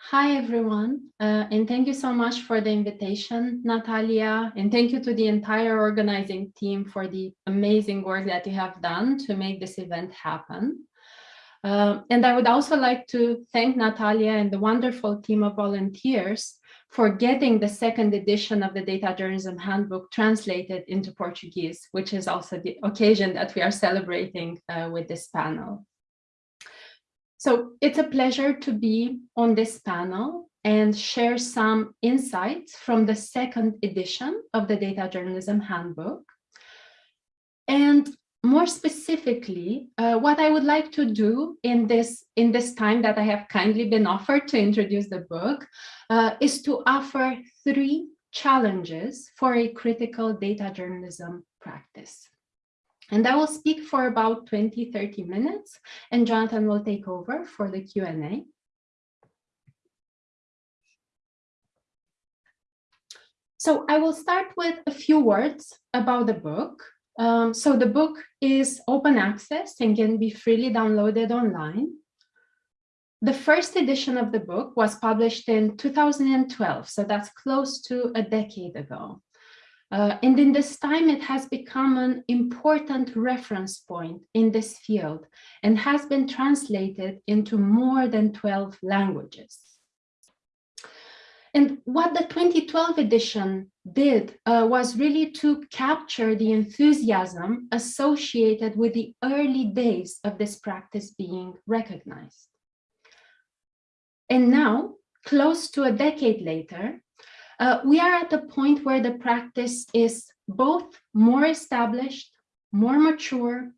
Hi, everyone. Uh, and thank you so much for the invitation, Natalia. And thank you to the entire organizing team for the amazing work that you have done to make this event happen. Uh, and I would also like to thank Natalia and the wonderful team of volunteers for getting the second edition of the Data Journalism Handbook translated into Portuguese, which is also the occasion that we are celebrating uh, with this panel. So it's a pleasure to be on this panel and share some insights from the second edition of the Data Journalism Handbook. And more specifically, uh, what I would like to do in this, in this time that I have kindly been offered to introduce the book uh, is to offer three challenges for a critical data journalism practice. And I will speak for about 20, 30 minutes, and Jonathan will take over for the Q&A. So I will start with a few words about the book. Um, so the book is open access and can be freely downloaded online. The first edition of the book was published in 2012, so that's close to a decade ago. Uh, and in this time, it has become an important reference point in this field and has been translated into more than 12 languages. And what the 2012 edition did uh, was really to capture the enthusiasm associated with the early days of this practice being recognized. And now, close to a decade later, uh, we are at the point where the practice is both more established, more mature,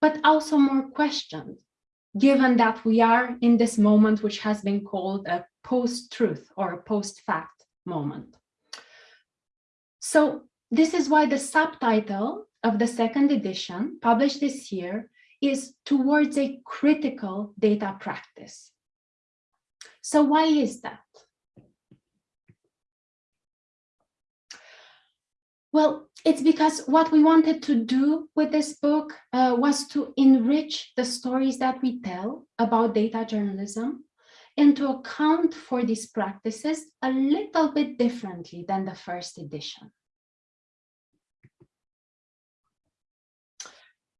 but also more questioned, given that we are in this moment which has been called a post-truth or a post-fact moment. So this is why the subtitle of the second edition, published this year, is towards a critical data practice. So why is that? Well, it's because what we wanted to do with this book uh, was to enrich the stories that we tell about data journalism and to account for these practices a little bit differently than the first edition.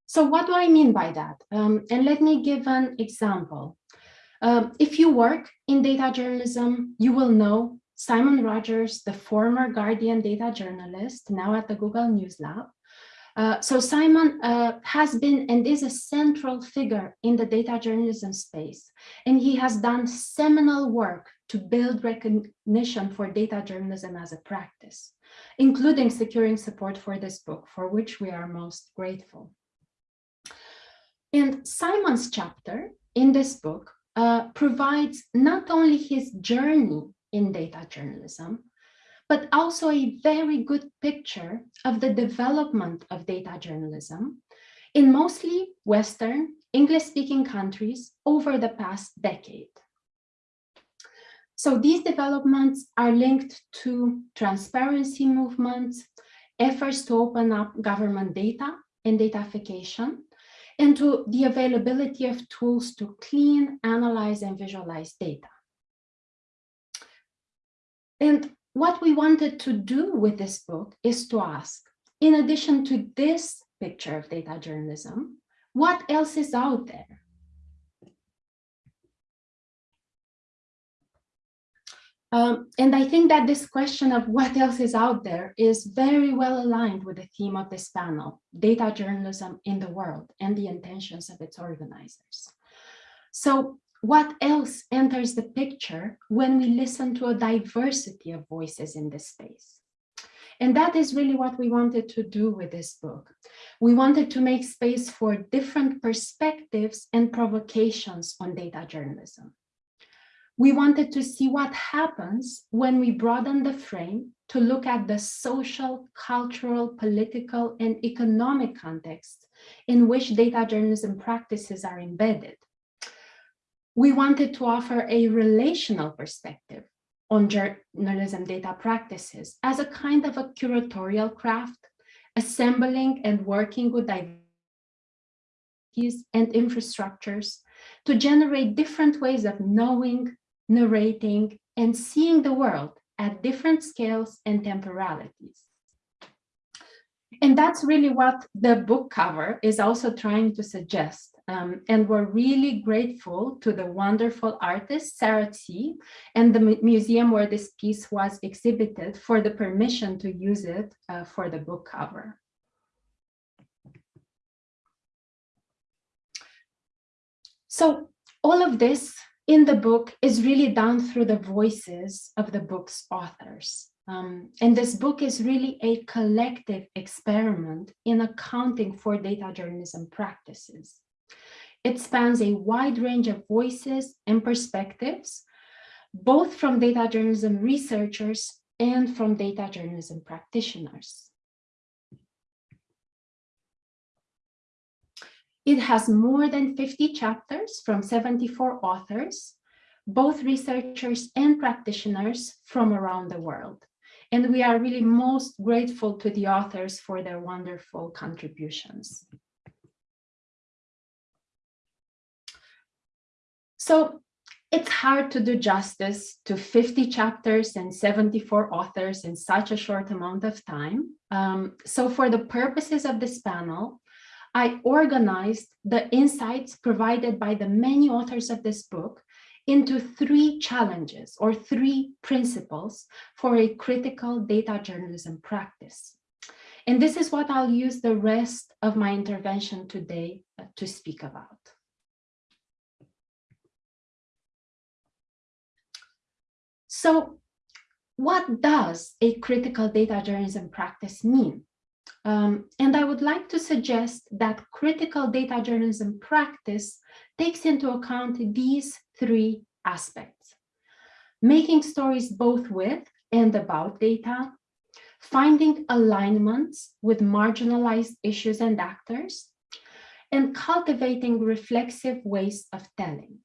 So what do I mean by that? Um, and let me give an example. Um, if you work in data journalism, you will know Simon Rogers, the former Guardian data journalist, now at the Google News Lab. Uh, so Simon uh, has been and is a central figure in the data journalism space, and he has done seminal work to build recognition for data journalism as a practice, including securing support for this book, for which we are most grateful. And Simon's chapter in this book uh, provides not only his journey in data journalism, but also a very good picture of the development of data journalism in mostly Western English-speaking countries over the past decade. So these developments are linked to transparency movements, efforts to open up government data and datafication, and to the availability of tools to clean, analyze, and visualize data. And what we wanted to do with this book is to ask, in addition to this picture of data journalism, what else is out there? Um, and I think that this question of what else is out there is very well aligned with the theme of this panel, data journalism in the world and the intentions of its organizers. So what else enters the picture when we listen to a diversity of voices in this space? And that is really what we wanted to do with this book. We wanted to make space for different perspectives and provocations on data journalism. We wanted to see what happens when we broaden the frame to look at the social, cultural, political, and economic context in which data journalism practices are embedded we wanted to offer a relational perspective on journalism data practices as a kind of a curatorial craft, assembling and working with diversities and infrastructures to generate different ways of knowing, narrating, and seeing the world at different scales and temporalities. And that's really what the book cover is also trying to suggest. Um, and we're really grateful to the wonderful artist, Sarah Sze, and the museum where this piece was exhibited for the permission to use it uh, for the book cover. So all of this in the book is really done through the voices of the book's authors. Um, and this book is really a collective experiment in accounting for data journalism practices. It spans a wide range of voices and perspectives, both from data journalism researchers and from data journalism practitioners. It has more than 50 chapters from 74 authors, both researchers and practitioners from around the world. And we are really most grateful to the authors for their wonderful contributions. So it's hard to do justice to 50 chapters and 74 authors in such a short amount of time. Um, so for the purposes of this panel, I organized the insights provided by the many authors of this book into three challenges or three principles for a critical data journalism practice. And this is what I'll use the rest of my intervention today uh, to speak about. So what does a critical data journalism practice mean? Um, and I would like to suggest that critical data journalism practice takes into account these three aspects. Making stories both with and about data, finding alignments with marginalized issues and actors, and cultivating reflexive ways of telling.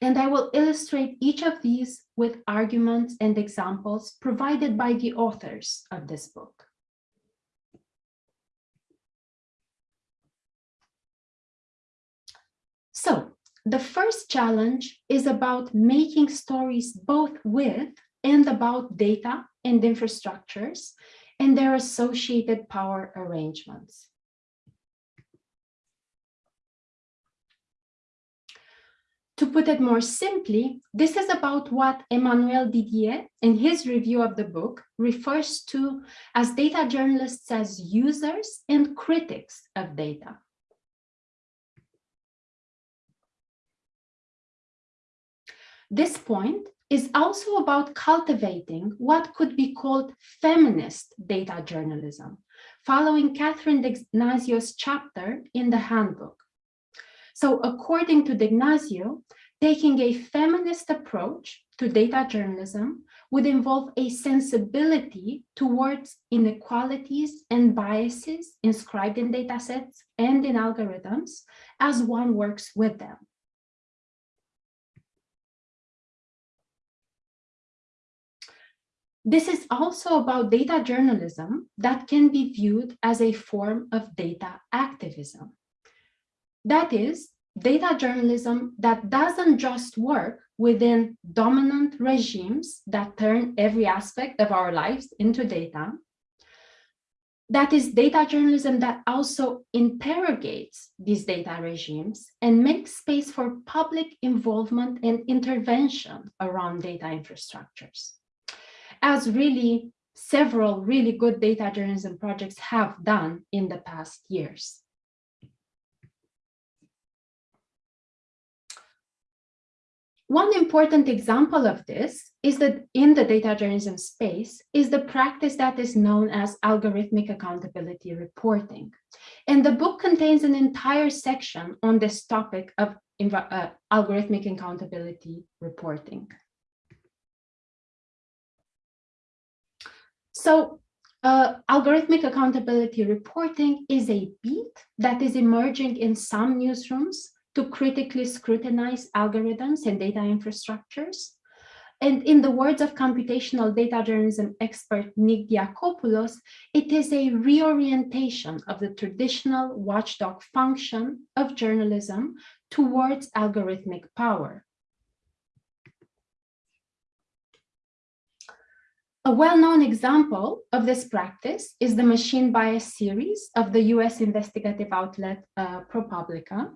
And I will illustrate each of these with arguments and examples provided by the authors of this book. So the first challenge is about making stories both with and about data and infrastructures and their associated power arrangements. To put it more simply, this is about what Emmanuel Didier, in his review of the book, refers to as data journalists as users and critics of data. This point is also about cultivating what could be called feminist data journalism, following Catherine D'Ignazio's chapter in the handbook. So according to D'Ignazio, taking a feminist approach to data journalism would involve a sensibility towards inequalities and biases inscribed in datasets and in algorithms as one works with them. This is also about data journalism that can be viewed as a form of data activism. That is, data journalism that doesn't just work within dominant regimes that turn every aspect of our lives into data. That is data journalism that also interrogates these data regimes and makes space for public involvement and intervention around data infrastructures. As really several really good data journalism projects have done in the past years. One important example of this is that in the data journalism space is the practice that is known as algorithmic accountability reporting. And the book contains an entire section on this topic of uh, algorithmic accountability reporting. So uh, algorithmic accountability reporting is a beat that is emerging in some newsrooms to critically scrutinize algorithms and data infrastructures. And in the words of computational data journalism expert Nick Diakopoulos, it is a reorientation of the traditional watchdog function of journalism towards algorithmic power. A well-known example of this practice is the machine bias series of the US investigative outlet uh, ProPublica.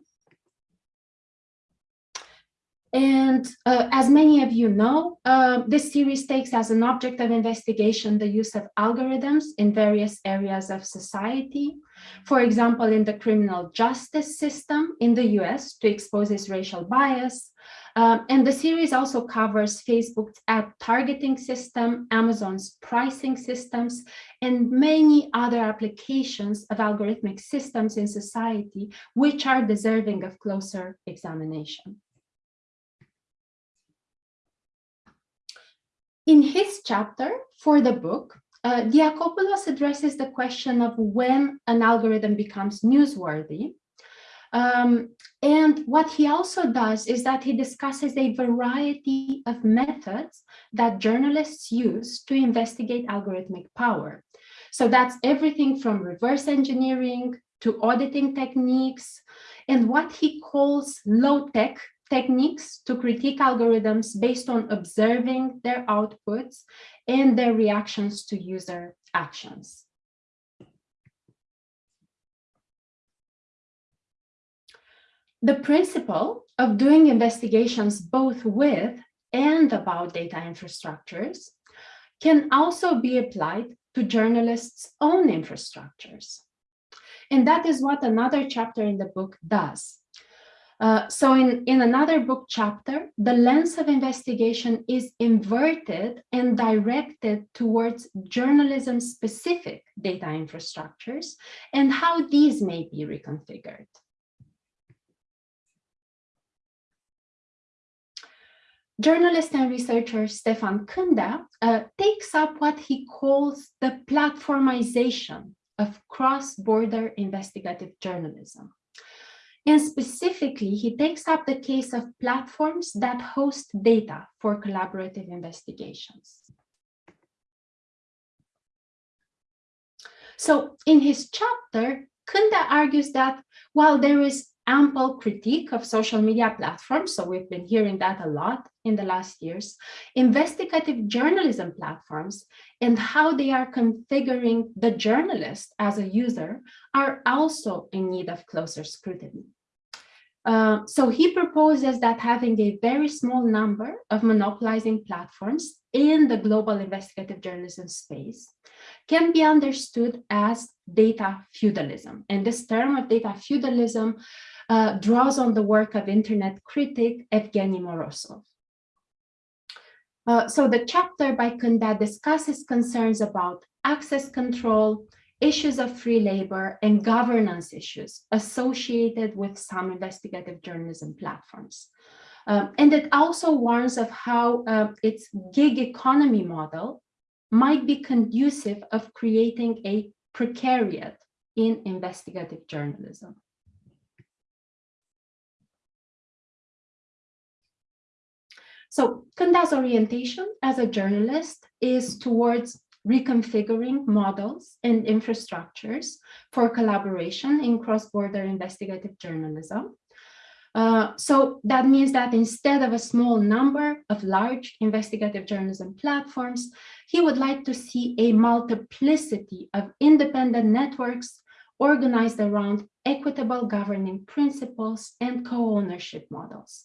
And uh, as many of you know, uh, this series takes as an object of investigation the use of algorithms in various areas of society. For example, in the criminal justice system in the US to expose its racial bias. Um, and the series also covers Facebook's ad targeting system, Amazon's pricing systems, and many other applications of algorithmic systems in society, which are deserving of closer examination. In his chapter for the book, uh, Diakopoulos addresses the question of when an algorithm becomes newsworthy. Um, and what he also does is that he discusses a variety of methods that journalists use to investigate algorithmic power. So that's everything from reverse engineering to auditing techniques and what he calls low-tech techniques to critique algorithms based on observing their outputs and their reactions to user actions. The principle of doing investigations both with and about data infrastructures can also be applied to journalists' own infrastructures. And that is what another chapter in the book does. Uh, so in, in another book chapter, the lens of investigation is inverted and directed towards journalism-specific data infrastructures and how these may be reconfigured. Journalist and researcher Stefan Candea uh, takes up what he calls the platformization of cross-border investigative journalism. And specifically, he takes up the case of platforms that host data for collaborative investigations. So in his chapter, Candea argues that while there is ample critique of social media platforms, so we've been hearing that a lot in the last years, investigative journalism platforms and how they are configuring the journalist as a user are also in need of closer scrutiny. Uh, so he proposes that having a very small number of monopolizing platforms in the global investigative journalism space can be understood as data feudalism. And this term of data feudalism uh, draws on the work of internet critic Evgeny Morozov. Uh, so the chapter by Candea discusses concerns about access control, issues of free labor, and governance issues associated with some investigative journalism platforms. Um, and it also warns of how uh, its gig economy model might be conducive of creating a precariat in investigative journalism. So Candea's orientation as a journalist is towards reconfiguring models and infrastructures for collaboration in cross-border investigative journalism. Uh, so that means that instead of a small number of large investigative journalism platforms, he would like to see a multiplicity of independent networks organized around equitable governing principles and co-ownership models.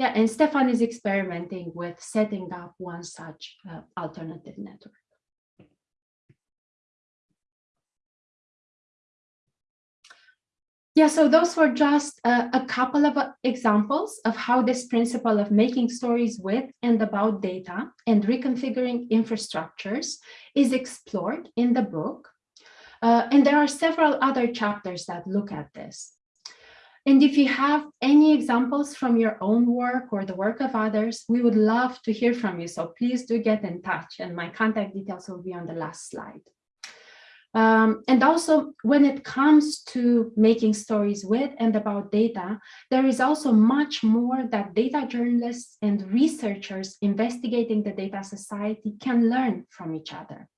Yeah, and Stefan is experimenting with setting up one such uh, alternative network. Yeah, so those were just a couple of uh, examples of how this principle of making stories with and about data and reconfiguring infrastructures is explored in the book. Uh, and there are several other chapters that look at this. And if you have any examples from your own work or the work of others, we would love to hear from you. So please do get in touch and my contact details will be on the last slide. Um, and also when it comes to making stories with and about data, there is also much more that data journalists and researchers investigating the data society can learn from each other.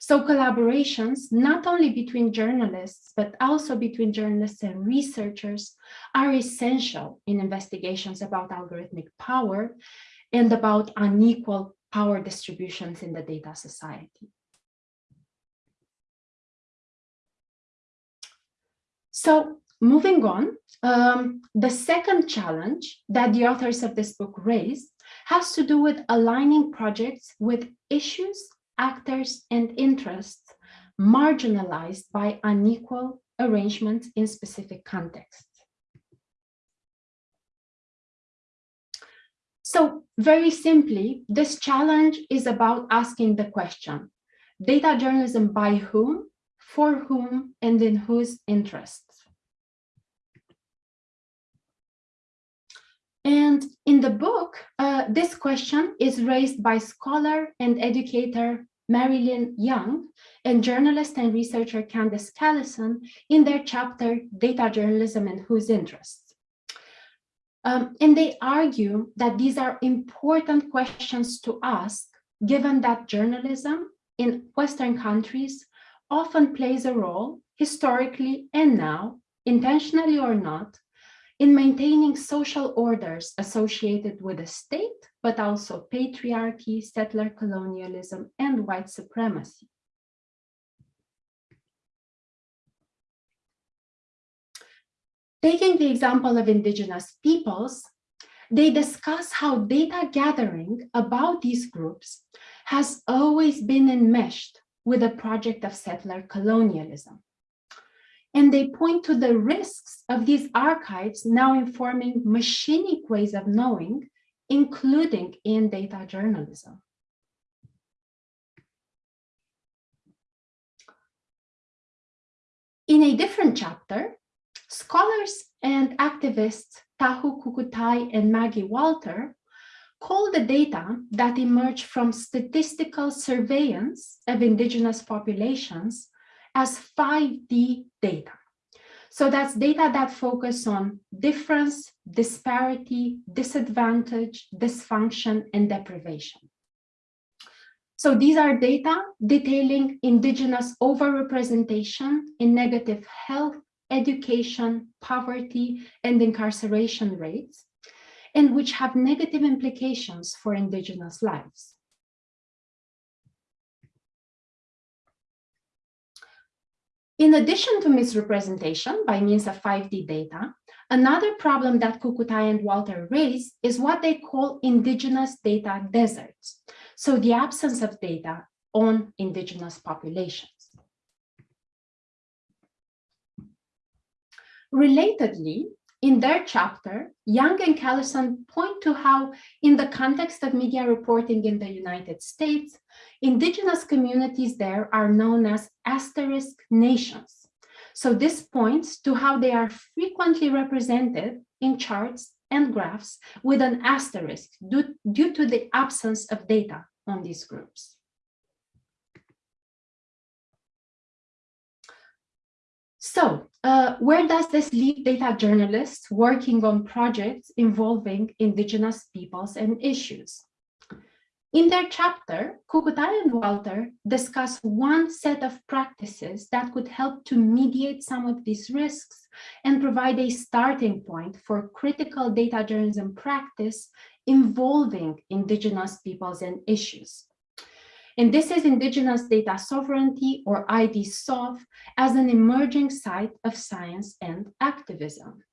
So collaborations, not only between journalists, but also between journalists and researchers are essential in investigations about algorithmic power and about unequal power distributions in the data society. So moving on, um, the second challenge that the authors of this book raise has to do with aligning projects with issues, actors, and interests marginalized by unequal arrangements in specific contexts. So very simply, this challenge is about asking the question, data journalism by whom, for whom, and in whose interests? And in the book, uh, this question is raised by scholar and educator Mary Lynn Young and journalist and researcher Candis Callison in their chapter, Data Journalism and Whose Interests. Um, and they argue that these are important questions to ask, given that journalism in Western countries often plays a role, historically and now, intentionally or not, in maintaining social orders associated with the state, but also patriarchy, settler colonialism, and white supremacy. Taking the example of indigenous peoples, they discuss how data gathering about these groups has always been enmeshed with the project of settler colonialism and they point to the risks of these archives now informing machinic ways of knowing, including in data journalism. In a different chapter, scholars and activists Tahu Kukutai and Maggie Walter call the data that emerge from statistical surveillance of indigenous populations as 5D data. So that's data that focus on difference, disparity, disadvantage, dysfunction, and deprivation. So these are data detailing indigenous overrepresentation in negative health, education, poverty, and incarceration rates, and which have negative implications for indigenous lives. In addition to misrepresentation by means of 5D data, another problem that Kukutai and Walter raise is what they call indigenous data deserts. So the absence of data on indigenous populations. Relatedly, in their chapter, Young and Callison point to how, in the context of media reporting in the United States, indigenous communities there are known as asterisk nations. So this points to how they are frequently represented in charts and graphs with an asterisk due, due to the absence of data on these groups. So uh, where does this leave data journalists working on projects involving indigenous peoples and issues? In their chapter, Kukutai and Walter discuss one set of practices that could help to mediate some of these risks and provide a starting point for critical data journalism practice involving indigenous peoples and issues. And this is Indigenous Data Sovereignty, or IDSOV, as an emerging site of science and activism.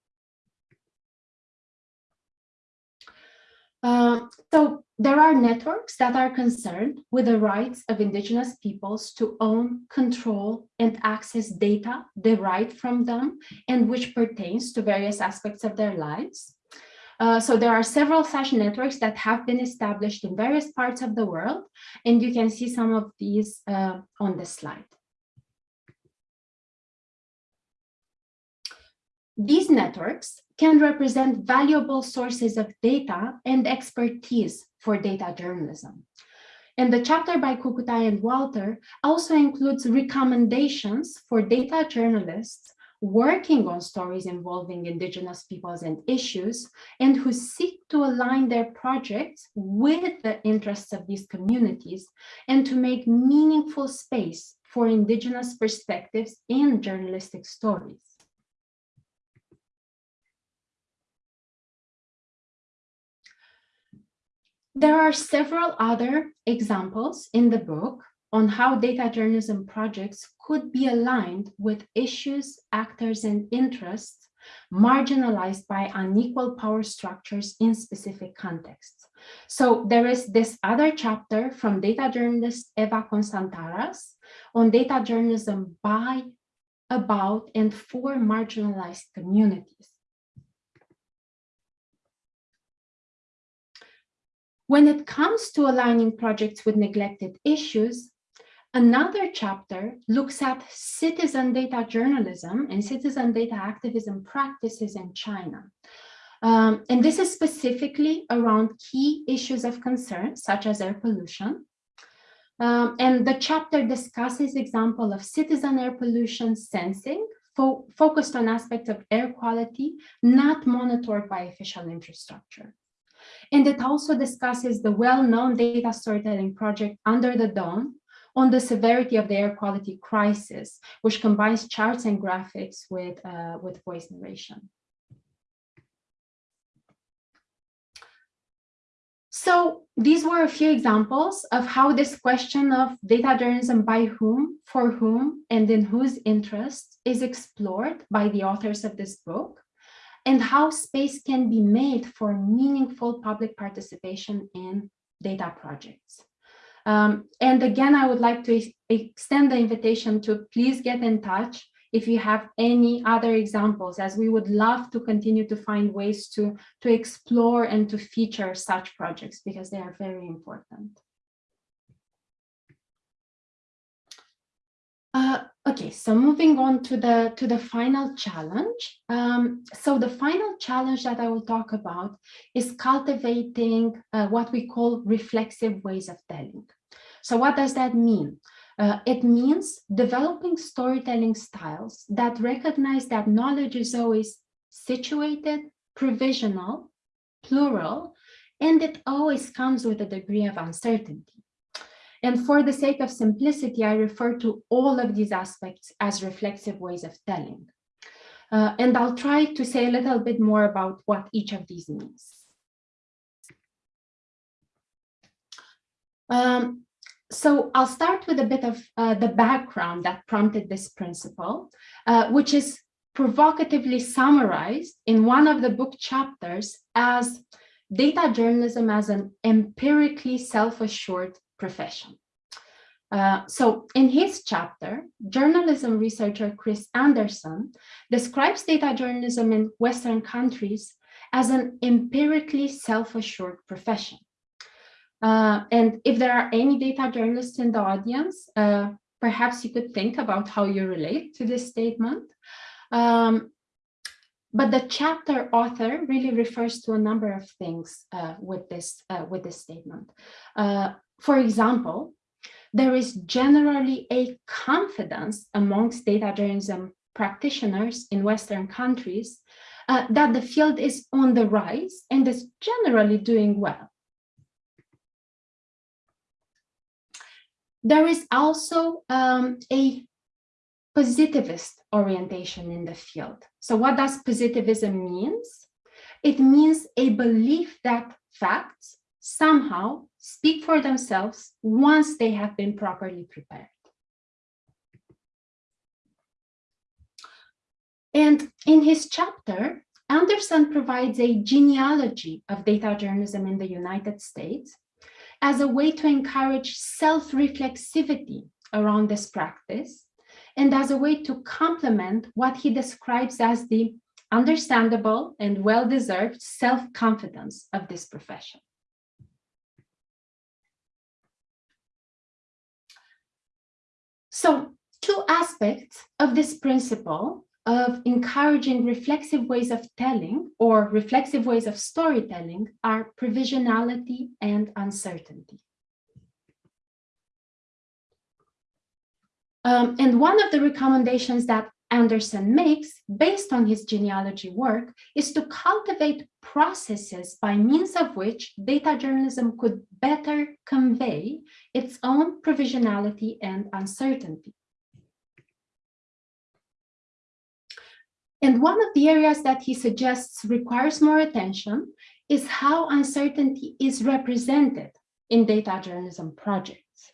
Uh, so there are networks that are concerned with the rights of indigenous peoples to own, control, and access data derived from them and which pertains to various aspects of their lives. Uh, so there are several such networks that have been established in various parts of the world, and you can see some of these uh, on the slide. These networks can represent valuable sources of data and expertise for data journalism. And the chapter by Kukutai and Walter also includes recommendations for data journalists working on stories involving indigenous peoples and issues, and who seek to align their projects with the interests of these communities and to make meaningful space for indigenous perspectives in journalistic stories. There are several other examples in the book on how data journalism projects could be aligned with issues, actors, and interests marginalized by unequal power structures in specific contexts. So there is this other chapter from data journalist Eva Constantaras on data journalism by, about, and for marginalized communities. When it comes to aligning projects with neglected issues, another chapter looks at citizen data journalism and citizen data activism practices in China. Um, and this is specifically around key issues of concern, such as air pollution. Um, and the chapter discusses example of citizen air pollution sensing fo focused on aspects of air quality not monitored by official infrastructure. And it also discusses the well-known data storytelling project Under the Dome on the severity of the air quality crisis, which combines charts and graphics with, uh, with voice narration. So these were a few examples of how this question of data journalism by whom, for whom, and in whose interest is explored by the authors of this book and how space can be made for meaningful public participation in data projects. Um, and again, I would like to extend the invitation to please get in touch if you have any other examples, as we would love to continue to find ways to, to explore and to feature such projects because they are very important. Uh, okay, so moving on to the to the final challenge. Um, so the final challenge that I will talk about is cultivating uh, what we call reflexive ways of telling. So what does that mean? Uh, it means developing storytelling styles that recognize that knowledge is always situated, provisional, plural, and it always comes with a degree of uncertainty. And for the sake of simplicity, I refer to all of these aspects as reflexive ways of telling. Uh, and I'll try to say a little bit more about what each of these means. Um, so I'll start with a bit of uh, the background that prompted this principle, uh, which is provocatively summarized in one of the book chapters as data journalism as an empirically self-assured profession. Uh, so in his chapter, journalism researcher Chris Anderson describes data journalism in Western countries as an empirically self-assured profession. Uh, and if there are any data journalists in the audience, uh, perhaps you could think about how you relate to this statement. Um, but the chapter author really refers to a number of things uh, with this uh, with this statement. Uh, for example, there is generally a confidence amongst data journalism practitioners in Western countries that the field is on the rise and is generally doing well. There is also um, a positivist orientation in the field. So what does positivism means? It means a belief that facts somehow speak for themselves once they have been properly prepared. And in his chapter, Anderson provides a genealogy of data journalism in the United States as a way to encourage self-reflexivity around this practice and as a way to complement what he describes as the understandable and well-deserved self-confidence of this profession. So two aspects of this principle of encouraging reflexive ways of telling or reflexive ways of storytelling are provisionality and uncertainty. Um, and one of the recommendations that Anderson makes, based on his genealogy work, is to cultivate processes by means of which data journalism could better convey its own provisionality and uncertainty. And one of the areas that he suggests requires more attention is how uncertainty is represented in data journalism projects.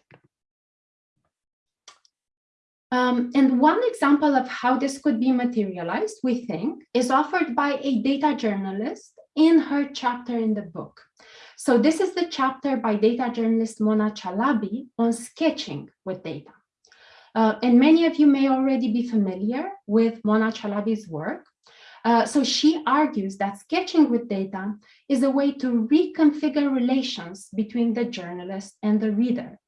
Um, and one example of how this could be materialized, we think, is offered by a data journalist in her chapter in the book. So this is the chapter by data journalist Mona Chalabi on sketching with data. Uh, and many of you may already be familiar with Mona Chalabi's work. Uh, so she argues that sketching with data is a way to reconfigure relations between the journalist and the reader.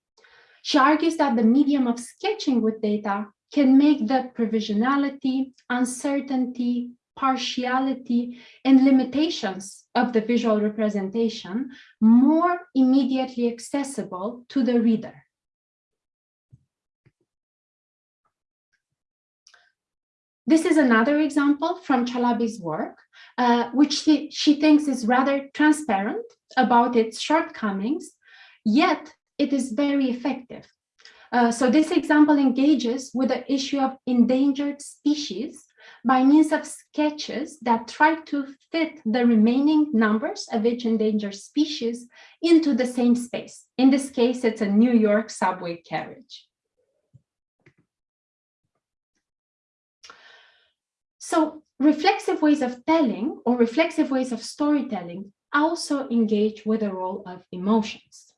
She argues that the medium of sketching with data can make the provisionality, uncertainty, partiality, and limitations of the visual representation more immediately accessible to the reader. This is another example from Chalabi's work, uh, which she, she thinks is rather transparent about its shortcomings, yet it is very effective. Uh, so this example engages with the issue of endangered species by means of sketches that try to fit the remaining numbers of each endangered species into the same space. In this case, it's a New York subway carriage. So reflexive ways of telling or reflexive ways of storytelling also engage with the role of emotions.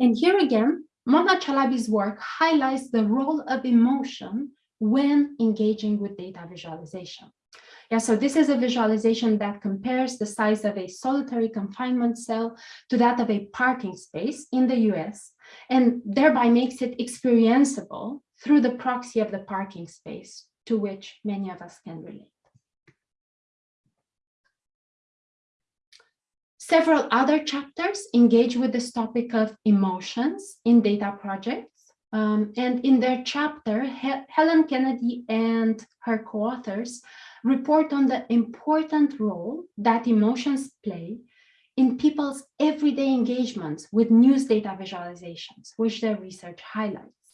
And here again, Mona Chalabi's work highlights the role of emotion when engaging with data visualization. Yeah, so this is a visualization that compares the size of a solitary confinement cell to that of a parking space in the US, and thereby makes it experienceable through the proxy of the parking space to which many of us can relate. Several other chapters engage with this topic of emotions in data projects. Um, and in their chapter, He Helen Kennedy and her co-authors report on the important role that emotions play in people's everyday engagements with news data visualizations, which their research highlights.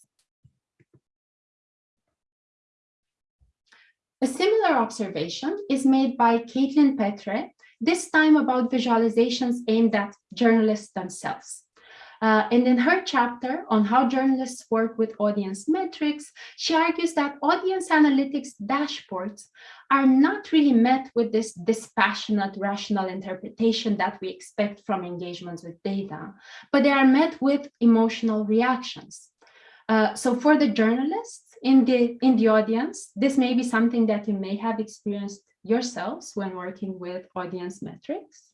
A similar observation is made by Caitlin Petre, this time about visualizations aimed at journalists themselves. Uh, and in her chapter on how journalists work with audience metrics, she argues that audience analytics dashboards are not really met with this dispassionate rational interpretation that we expect from engagements with data, but they are met with emotional reactions. Uh, so for the journalists, in the in the audience this may be something that you may have experienced yourselves when working with audience metrics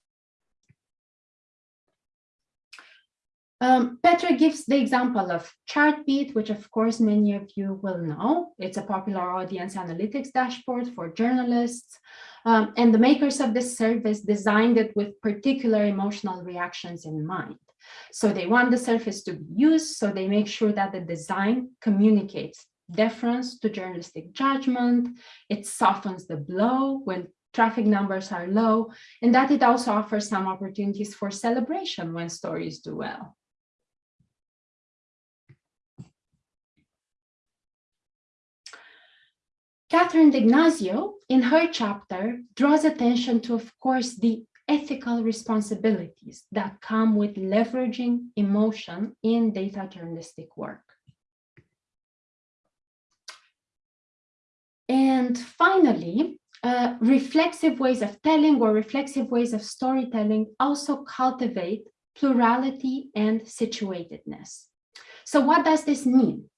Um, Petre gives the example of Chartbeat, which of course many of you will know. It's a popular audience analytics dashboard for journalists. Um, and the makers of this service designed it with particular emotional reactions in mind. So they want the surface to be used, so they make sure that the design communicates deference to journalistic judgment. It softens the blow when traffic numbers are low, and that it also offers some opportunities for celebration when stories do well. Catherine D'Ignazio, in her chapter, draws attention to, of course, the ethical responsibilities that come with leveraging emotion in data journalistic work. And finally, uh, reflexive ways of telling or reflexive ways of storytelling also cultivate plurality and situatedness. So what does this mean?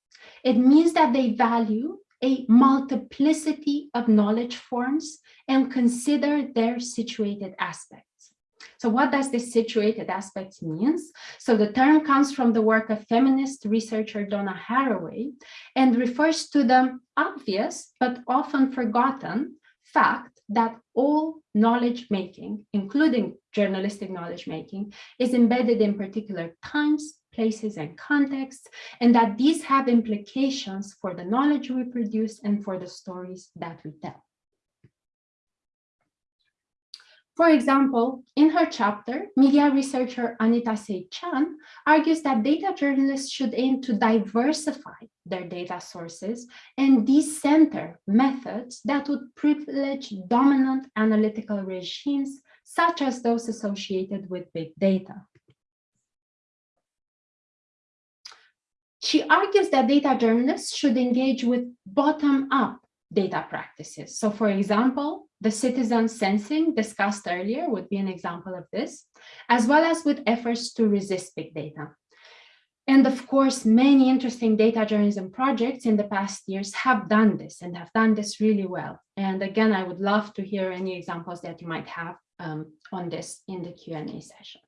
It means that they value a multiplicity of knowledge forms and consider their situated aspects. So what does this situated aspect means? So the term comes from the work of feminist researcher Donna Haraway and refers to the obvious but often forgotten fact that all knowledge making, including journalistic knowledge making, is embedded in particular times, places, and contexts, and that these have implications for the knowledge we produce and for the stories that we tell. For example, in her chapter, media researcher Anita Say Chan argues that data journalists should aim to diversify their data sources and decenter methods that would privilege dominant analytical regimes, such as those associated with big data. She argues that data journalists should engage with bottom-up data practices. So for example, the citizen sensing discussed earlier would be an example of this, as well as with efforts to resist big data. And of course, many interesting data journalism projects in the past years have done this and have done this really well. And again, I would love to hear any examples that you might have um, on this in the Q&A session.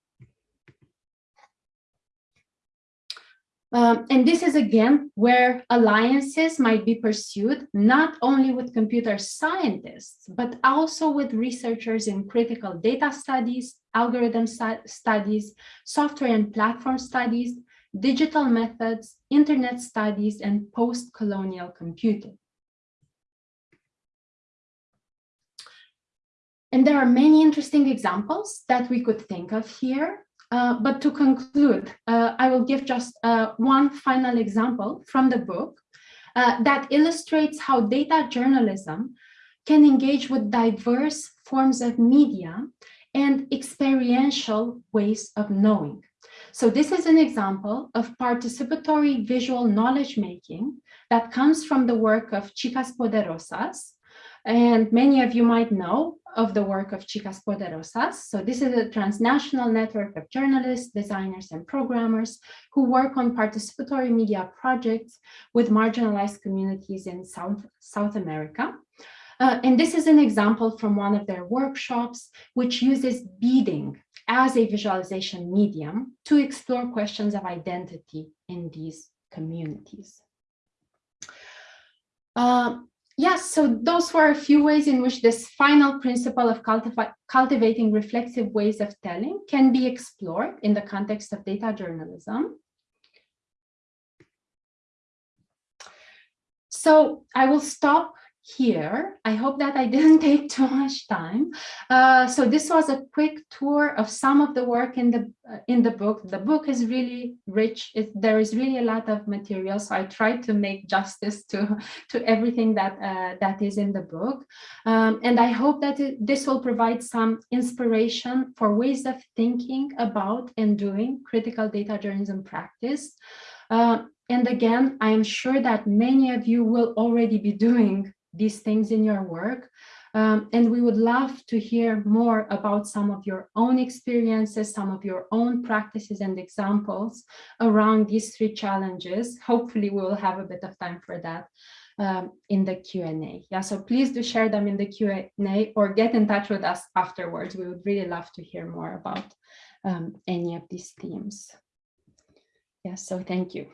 Um, and this is again where alliances might be pursued not only with computer scientists, but also with researchers in critical data studies, algorithm studies, software and platform studies, digital methods, internet studies, and post-colonial computing. And there are many interesting examples that we could think of here. Uh, but to conclude, uh, I will give just uh, one final example from the book uh, that illustrates how data journalism can engage with diverse forms of media and experiential ways of knowing. So this is an example of participatory visual knowledge making that comes from the work of Chicas Poderosas, and many of you might know of the work of Chicas Poderosas. So this is a transnational network of journalists, designers, and programmers who work on participatory media projects with marginalized communities in South, South America. Uh, and this is an example from one of their workshops, which uses beading as a visualization medium to explore questions of identity in these communities. Uh, Yes, so those were a few ways in which this final principle of cultivating reflexive ways of telling can be explored in the context of data journalism. So I will stop here. I hope that I didn't take too much time. Uh, so this was a quick tour of some of the work in the uh, in the book. The book is really rich. It, there is really a lot of material. So I tried to make justice to to everything that uh, that is in the book. Um, and I hope that it, this will provide some inspiration for ways of thinking about and doing critical data journalism practice. Uh, and again, I am sure that many of you will already be doing these things in your work. Um, and we would love to hear more about some of your own experiences, some of your own practices and examples around these three challenges. Hopefully we will have a bit of time for that um, in the Q&A. Yeah, so please do share them in the Q&A or get in touch with us afterwards. We would really love to hear more about um, any of these themes. Yeah, so thank you.